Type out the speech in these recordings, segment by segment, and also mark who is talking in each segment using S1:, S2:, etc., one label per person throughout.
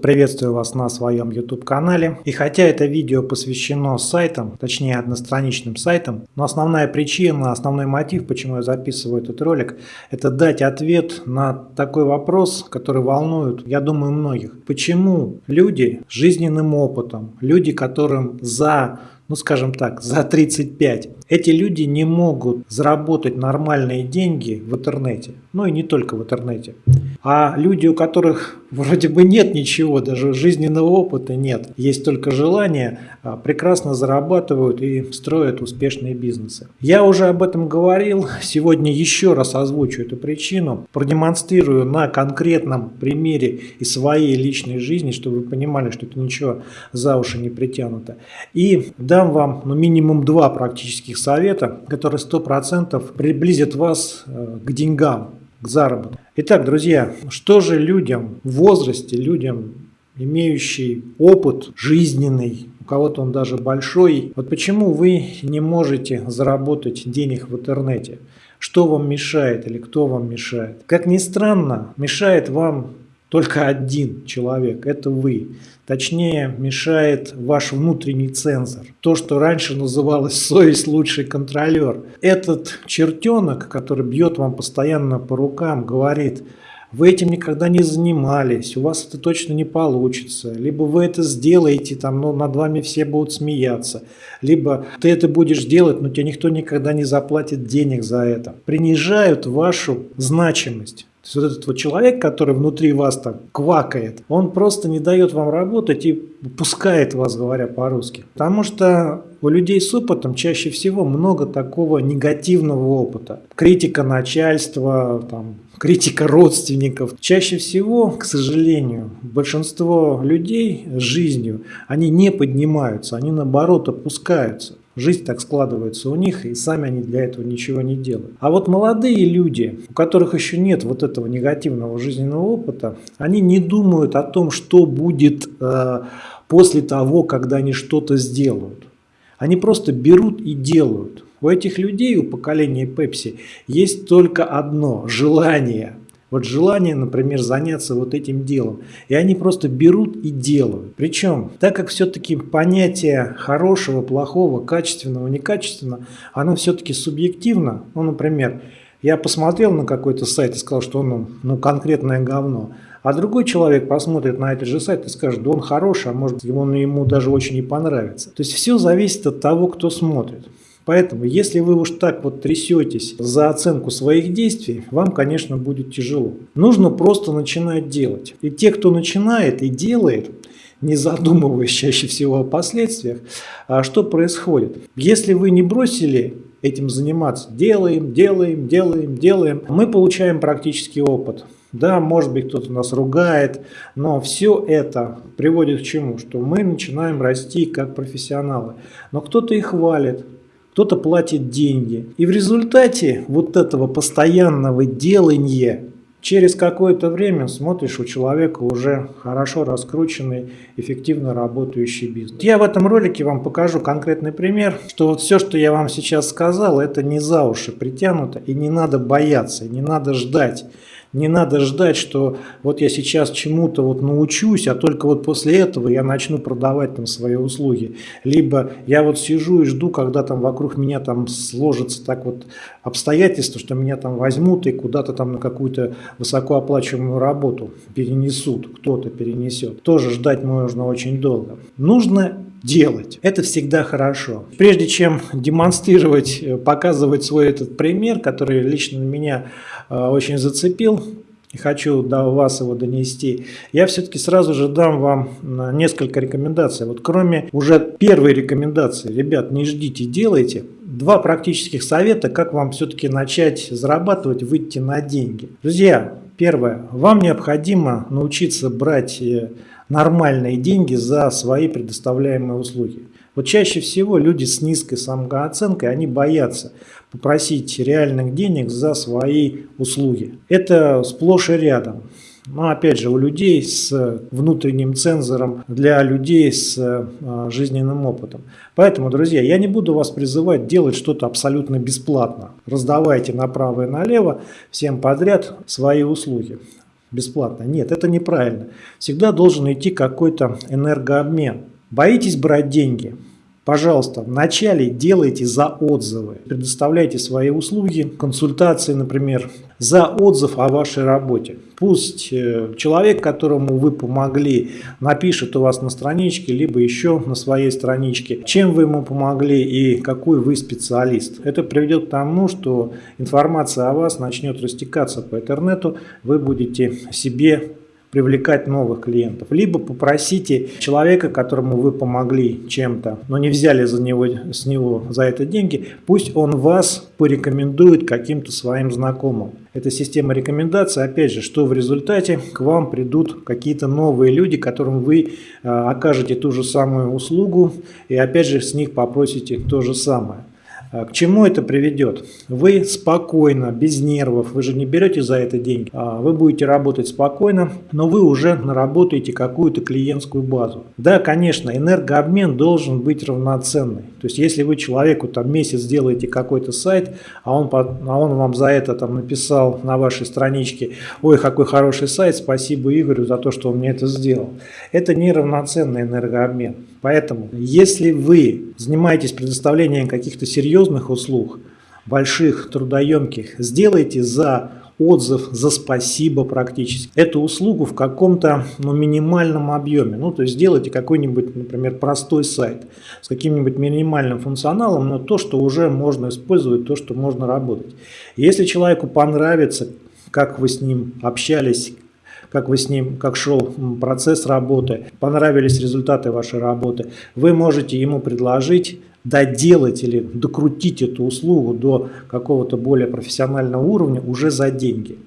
S1: Приветствую вас на своем YouTube канале. И хотя это видео посвящено сайтам, точнее одностраничным сайтам, но основная причина, основной мотив, почему я записываю этот ролик, это дать ответ на такой вопрос, который волнует, я думаю, многих. Почему люди с жизненным опытом, люди, которым за ну скажем так, за 35. Эти люди не могут заработать нормальные деньги в интернете, ну и не только в интернете. А люди, у которых вроде бы нет ничего, даже жизненного опыта нет, есть только желание, а, прекрасно зарабатывают и строят успешные бизнесы. Я уже об этом говорил, сегодня еще раз озвучу эту причину, продемонстрирую на конкретном примере из своей личной жизни, чтобы вы понимали, что это ничего за уши не притянуто. И дам вам ну, минимум два практических совета, которые 100% приблизят вас э, к деньгам, к заработку. Итак, друзья, что же людям в возрасте, людям, имеющий опыт жизненный, у кого-то он даже большой, вот почему вы не можете заработать денег в интернете? Что вам мешает или кто вам мешает? Как ни странно, мешает вам только один человек – это вы. Точнее, мешает ваш внутренний цензор. То, что раньше называлось «совесть лучший контролер». Этот чертенок, который бьет вам постоянно по рукам, говорит – вы этим никогда не занимались, у вас это точно не получится, либо вы это сделаете, там, но над вами все будут смеяться, либо ты это будешь делать, но тебе никто никогда не заплатит денег за это. Принижают вашу значимость. То есть вот этот вот человек, который внутри вас там квакает, он просто не дает вам работать и пускает вас, говоря по-русски. Потому что у людей с опытом чаще всего много такого негативного опыта. Критика начальства, там, критика родственников. Чаще всего, к сожалению, большинство людей жизнью, они не поднимаются, они наоборот опускаются. Жизнь так складывается у них, и сами они для этого ничего не делают. А вот молодые люди, у которых еще нет вот этого негативного жизненного опыта, они не думают о том, что будет э, после того, когда они что-то сделают. Они просто берут и делают. У этих людей, у поколения Пепси, есть только одно – желание – вот желание, например, заняться вот этим делом. И они просто берут и делают. Причем, так как все-таки понятие хорошего, плохого, качественного, некачественного, оно все-таки субъективно. Ну, например, я посмотрел на какой-то сайт и сказал, что он ну, конкретное говно. А другой человек посмотрит на этот же сайт и скажет, да он хороший, а может он ему даже очень не понравится. То есть все зависит от того, кто смотрит. Поэтому, если вы уж так вот трясетесь за оценку своих действий, вам, конечно, будет тяжело. Нужно просто начинать делать. И те, кто начинает и делает, не задумываясь чаще всего о последствиях, а что происходит? Если вы не бросили этим заниматься, делаем, делаем, делаем, делаем, мы получаем практический опыт. Да, может быть, кто-то нас ругает, но все это приводит к чему? Что мы начинаем расти как профессионалы. Но кто-то и хвалит, кто-то платит деньги. И в результате вот этого постоянного делания через какое-то время смотришь у человека уже хорошо раскрученный, эффективно работающий бизнес. Я в этом ролике вам покажу конкретный пример, что вот все, что я вам сейчас сказал, это не за уши притянуто и не надо бояться, не надо ждать. Не надо ждать, что вот я сейчас чему-то вот научусь, а только вот после этого я начну продавать там свои услуги. Либо я вот сижу и жду, когда там вокруг меня там сложится так вот обстоятельства, что меня там возьмут и куда-то там на какую-то высокооплачиваемую работу перенесут, кто-то перенесет. Тоже ждать можно очень долго. Нужно делать. Это всегда хорошо. Прежде чем демонстрировать, э, показывать свой этот пример, который лично меня э, очень зацепил, и хочу до вас его донести, я все-таки сразу же дам вам э, несколько рекомендаций. Вот кроме уже первой рекомендации, ребят, не ждите, делайте. Два практических совета, как вам все-таки начать зарабатывать, выйти на деньги. Друзья, первое, вам необходимо научиться брать нормальные деньги за свои предоставляемые услуги. Вот чаще всего люди с низкой самооценкой, они боятся попросить реальных денег за свои услуги. Это сплошь и рядом. Но опять же, у людей с внутренним цензором, для людей с а, жизненным опытом. Поэтому, друзья, я не буду вас призывать делать что-то абсолютно бесплатно. Раздавайте направо и налево всем подряд свои услуги. Бесплатно. Нет, это неправильно. Всегда должен идти какой-то энергообмен. Боитесь брать деньги? Пожалуйста, вначале делайте за отзывы, предоставляйте свои услуги, консультации, например, за отзыв о вашей работе. Пусть э, человек, которому вы помогли, напишет у вас на страничке, либо еще на своей страничке, чем вы ему помогли и какой вы специалист. Это приведет к тому, что информация о вас начнет растекаться по интернету, вы будете себе привлекать новых клиентов. Либо попросите человека, которому вы помогли чем-то, но не взяли за него, с него за это деньги, пусть он вас порекомендует каким-то своим знакомым. Эта система рекомендаций, опять же, что в результате к вам придут какие-то новые люди, которым вы э, окажете ту же самую услугу и опять же с них попросите то же самое. А к чему это приведет? Вы спокойно, без нервов, вы же не берете за это деньги, а вы будете работать спокойно, но вы уже наработаете какую-то клиентскую базу. Да, конечно, энергообмен должен быть равноценный. То есть, если вы человеку там месяц делаете какой-то сайт, а он, а он вам за это там написал на вашей страничке, ой, какой хороший сайт, спасибо Игорю за то, что он мне это сделал. Это не равноценный энергообмен. Поэтому, если вы занимаетесь предоставлением каких-то серьезных услуг, больших, трудоемких, сделайте за отзыв, за спасибо практически эту услугу в каком-то ну, минимальном объеме. Ну, то есть сделайте какой-нибудь, например, простой сайт с каким-нибудь минимальным функционалом, но то, что уже можно использовать, то, что можно работать. Если человеку понравится, как вы с ним общались, как вы с ним, как шел процесс работы, понравились результаты вашей работы, вы можете ему предложить доделать или докрутить эту услугу до какого-то более профессионального уровня уже за деньги.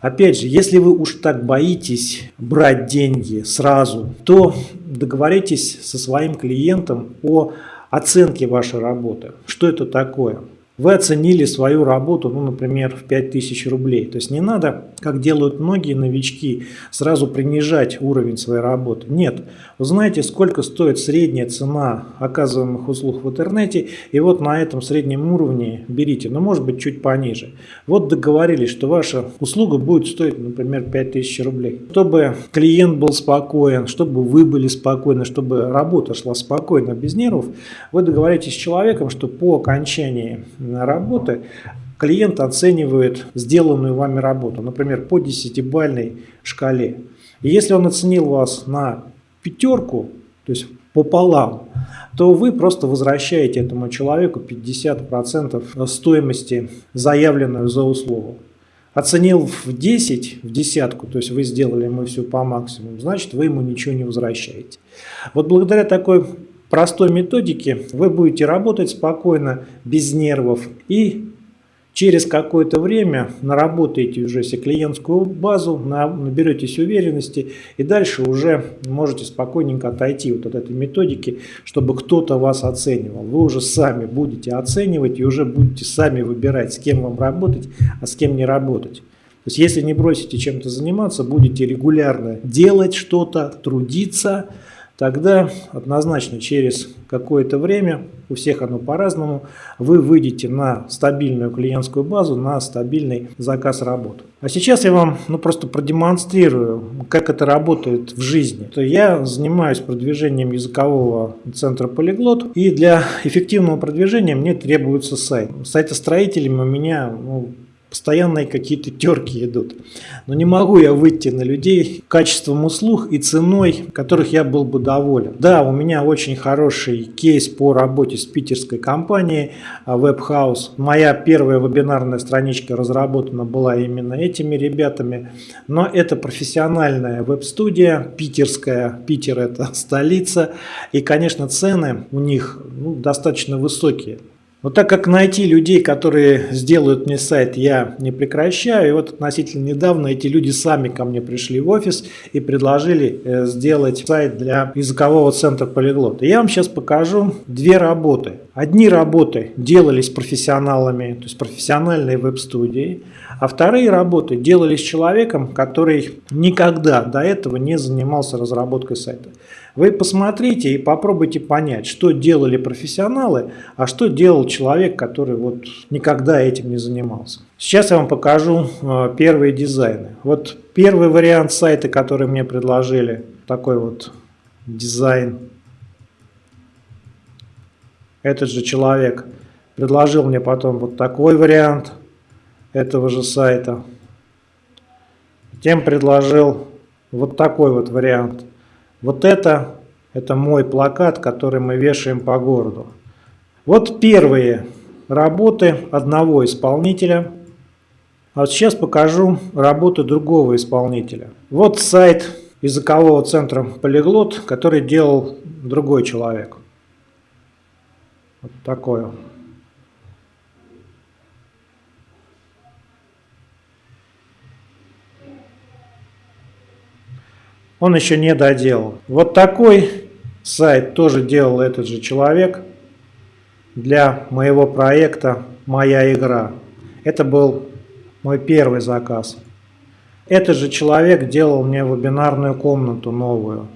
S1: Опять же, если вы уж так боитесь брать деньги сразу, то договоритесь со своим клиентом о оценке вашей работы. Что это такое? Вы оценили свою работу, ну, например, в 5000 рублей. То есть не надо, как делают многие новички, сразу принижать уровень своей работы. Нет. Вы знаете, сколько стоит средняя цена оказываемых услуг в интернете, и вот на этом среднем уровне берите, но может быть чуть пониже. Вот договорились, что ваша услуга будет стоить, например, 5000 рублей. Чтобы клиент был спокоен, чтобы вы были спокойны, чтобы работа шла спокойно, без нервов, вы договоритесь с человеком, что по окончании работы, клиент оценивает сделанную вами работу, например, по 10-бальной шкале. И если он оценил вас на пятерку, то есть пополам, то вы просто возвращаете этому человеку 50% стоимости, заявленную за услугу. Оценил в 10, в десятку, то есть вы сделали ему все по максимуму, значит вы ему ничего не возвращаете. Вот благодаря такой простой методике вы будете работать спокойно, без нервов и через какое-то время наработаете уже себе клиентскую базу, наберетесь уверенности и дальше уже можете спокойненько отойти вот от этой методики, чтобы кто-то вас оценивал. Вы уже сами будете оценивать и уже будете сами выбирать, с кем вам работать, а с кем не работать. То есть если не бросите чем-то заниматься, будете регулярно делать что-то, трудиться, тогда однозначно через какое-то время, у всех оно по-разному, вы выйдете на стабильную клиентскую базу, на стабильный заказ работ. А сейчас я вам ну, просто продемонстрирую, как это работает в жизни. То я занимаюсь продвижением языкового центра Полиглот, и для эффективного продвижения мне требуется сайт. Сайтостроителями у меня ну, постоянные какие-то терки идут. Но не могу я выйти на людей качеством услуг и ценой, которых я был бы доволен. Да, у меня очень хороший кейс по работе с питерской компанией Webhouse. Моя первая вебинарная страничка разработана была именно этими ребятами. Но это профессиональная веб-студия, питерская. Питер это столица. И, конечно, цены у них ну, достаточно высокие. Но так как найти людей, которые сделают мне сайт, я не прекращаю. И вот относительно недавно эти люди сами ко мне пришли в офис и предложили э, сделать сайт для языкового центра Полиглот. И я вам сейчас покажу две работы. Одни работы делались профессионалами, то есть профессиональные веб-студии, а вторые работы делались человеком, который никогда до этого не занимался разработкой сайта. Вы посмотрите и попробуйте понять, что делали профессионалы, а что делал человек, который вот никогда этим не занимался. Сейчас я вам покажу э, первые дизайны. Вот первый вариант сайта, который мне предложили, такой вот дизайн. Этот же человек предложил мне потом вот такой вариант этого же сайта. Тем предложил вот такой вот вариант. Вот это, это мой плакат, который мы вешаем по городу. Вот первые работы одного исполнителя. А вот сейчас покажу работы другого исполнителя. Вот сайт языкового центра Полиглот, который делал другой человек. Вот такой он. он еще не доделал. Вот такой сайт тоже делал этот же человек для моего проекта «Моя игра». Это был мой первый заказ. Этот же человек делал мне вебинарную комнату новую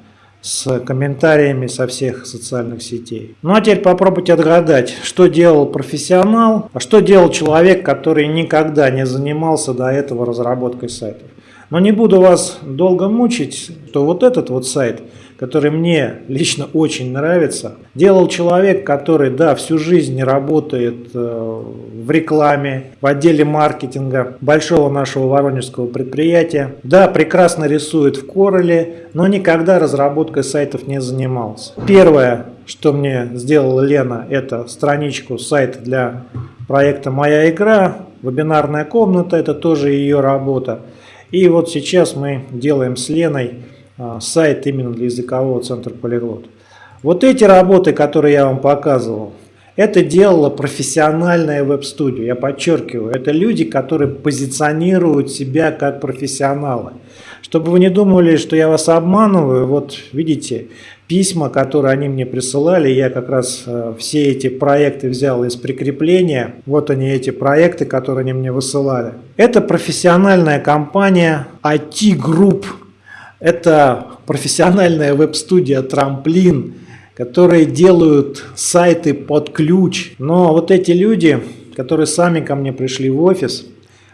S1: с комментариями со всех социальных сетей. Ну а теперь попробуйте отгадать, что делал профессионал, а что делал человек, который никогда не занимался до этого разработкой сайтов. Но не буду вас долго мучить, что вот этот вот сайт, который мне лично очень нравится, делал человек, который, да, всю жизнь работает э, в рекламе, в отделе маркетинга большого нашего воронежского предприятия. Да, прекрасно рисует в Короле, но никогда разработкой сайтов не занимался. Первое, что мне сделала Лена, это страничку, сайт для проекта «Моя игра», вебинарная комната, это тоже ее работа. И вот сейчас мы делаем с Леной сайт именно для языкового центра Полиглот. Вот эти работы, которые я вам показывал, это делала профессиональная веб-студия. Я подчеркиваю, это люди, которые позиционируют себя как профессионалы. Чтобы вы не думали, что я вас обманываю, вот видите, письма, которые они мне присылали, я как раз э, все эти проекты взял из прикрепления. Вот они эти проекты, которые они мне высылали. Это профессиональная компания IT Group. Это профессиональная веб-студия Трамплин, которые делают сайты под ключ. Но вот эти люди, которые сами ко мне пришли в офис,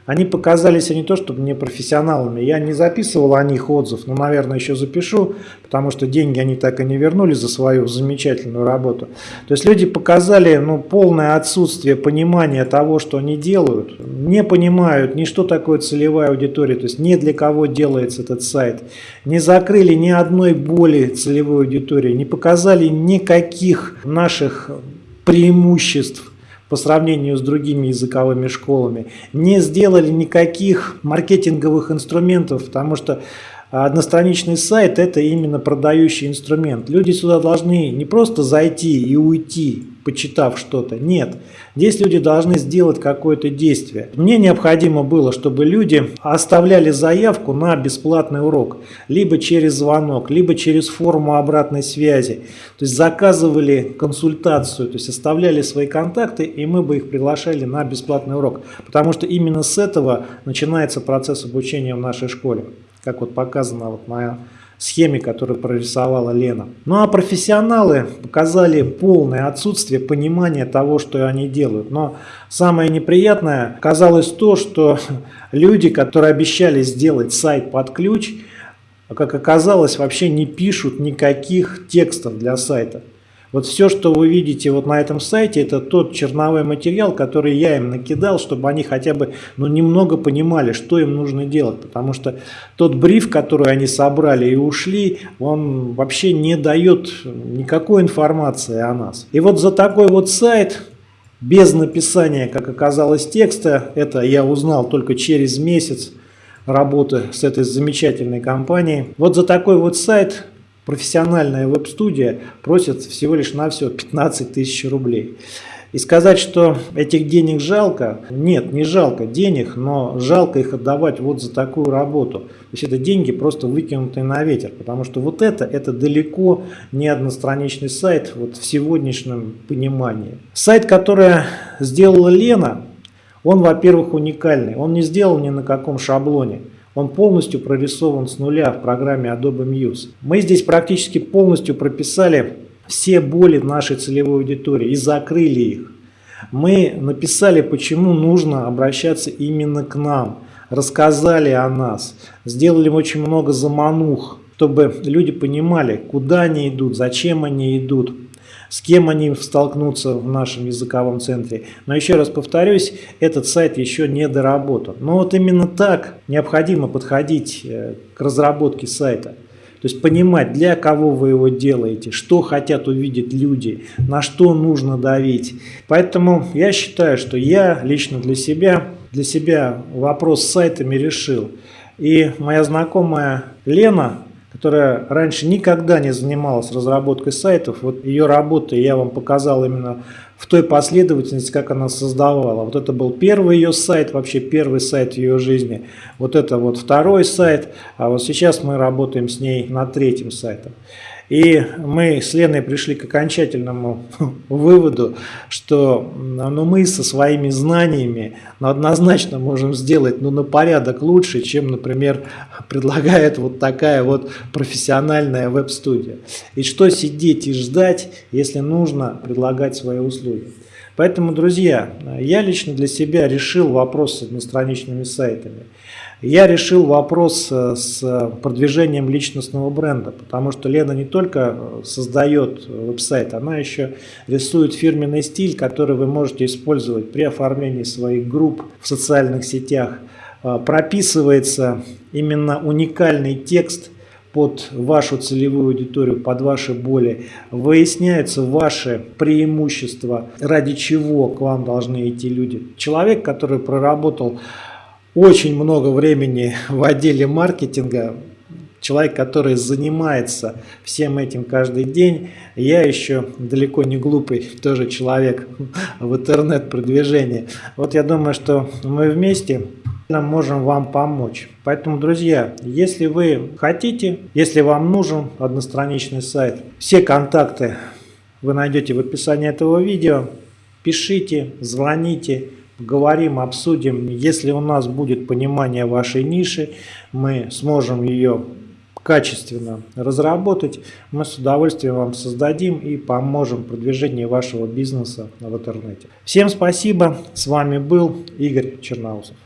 S1: они показались не то чтобы не профессионалами. Я не записывал о них отзыв, но, наверное, еще запишу, потому что деньги они так и не вернули за свою замечательную работу. То есть люди показали ну, полное отсутствие понимания того, что они делают. Не понимают ни что такое целевая аудитория, то есть не для кого делается этот сайт. Не закрыли ни одной боли целевой аудитории, не показали никаких наших преимуществ по сравнению с другими языковыми школами, не сделали никаких маркетинговых инструментов, потому что одностраничный сайт – это именно продающий инструмент. Люди сюда должны не просто зайти и уйти, почитав что-то. Нет, здесь люди должны сделать какое-то действие. Мне необходимо было, чтобы люди оставляли заявку на бесплатный урок, либо через звонок, либо через форму обратной связи. То есть заказывали консультацию, то есть оставляли свои контакты, и мы бы их приглашали на бесплатный урок. Потому что именно с этого начинается процесс обучения в нашей школе, как вот показано вот на схеме, которую прорисовала Лена. Ну а профессионалы показали полное отсутствие понимания того, что они делают. Но самое неприятное казалось то, что люди, которые обещали сделать сайт под ключ, как оказалось, вообще не пишут никаких текстов для сайта. Вот все, что вы видите вот на этом сайте, это тот черновой материал, который я им накидал, чтобы они хотя бы ну, немного понимали, что им нужно делать. Потому что тот бриф, который они собрали и ушли, он вообще не дает никакой информации о нас. И вот за такой вот сайт, без написания, как оказалось, текста, это я узнал только через месяц работы с этой замечательной компанией. Вот за такой вот сайт профессиональная веб-студия просит всего лишь на все 15 тысяч рублей. И сказать, что этих денег жалко, нет, не жалко денег, но жалко их отдавать вот за такую работу. То есть это деньги просто выкинутые на ветер, потому что вот это, это далеко не одностраничный сайт вот в сегодняшнем понимании. Сайт, который сделала Лена, он, во-первых, уникальный, он не сделан ни на каком шаблоне. Он полностью прорисован с нуля в программе Adobe Muse. Мы здесь практически полностью прописали все боли нашей целевой аудитории и закрыли их. Мы написали, почему нужно обращаться именно к нам, рассказали о нас, сделали очень много заманух, чтобы люди понимали, куда они идут, зачем они идут, с кем они столкнутся в нашем языковом центре. Но еще раз повторюсь, этот сайт еще не доработан. Но вот именно так необходимо подходить э, к разработке сайта. То есть понимать, для кого вы его делаете, что хотят увидеть люди, на что нужно давить. Поэтому я считаю, что я лично для себя, для себя вопрос с сайтами решил. И моя знакомая Лена, которая раньше никогда не занималась разработкой сайтов, вот ее работы я вам показал именно в той последовательности, как она создавала. Вот это был первый ее сайт, вообще первый сайт в ее жизни. Вот это вот второй сайт, а вот сейчас мы работаем с ней над третьим сайтом. И мы с Леной пришли к окончательному выводу, что ну, мы со своими знаниями ну, однозначно можем сделать ну, на порядок лучше, чем, например, предлагает вот такая вот профессиональная веб-студия. И что сидеть и ждать, если нужно предлагать свои услуги. Поэтому, друзья, я лично для себя решил вопрос с одностраничными сайтами. Я решил вопрос э, с продвижением личностного бренда, потому что Лена не только создает веб-сайт, она еще рисует фирменный стиль, который вы можете использовать при оформлении своих групп в социальных сетях. Э, прописывается именно уникальный текст – под вашу целевую аудиторию, под ваши боли, выясняются ваши преимущества, ради чего к вам должны идти люди. Человек, который проработал очень много времени в отделе маркетинга, человек, который занимается всем этим каждый день, я еще далеко не глупый тоже человек в интернет-продвижении. Вот я думаю, что мы вместе можем вам помочь. Поэтому, друзья, если вы хотите, если вам нужен одностраничный сайт, все контакты вы найдете в описании этого видео. Пишите, звоните, говорим, обсудим. Если у нас будет понимание вашей ниши, мы сможем ее качественно разработать, мы с удовольствием вам создадим и поможем в продвижении вашего бизнеса в интернете. Всем спасибо, с вами был Игорь Черноусов.